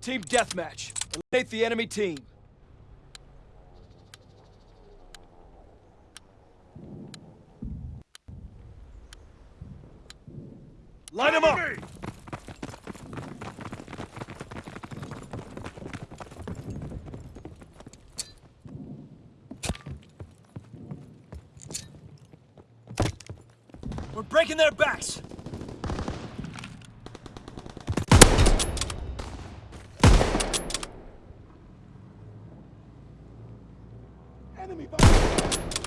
Team deathmatch. Eliminate the enemy team. Line them up! We're breaking their backs! Enemy.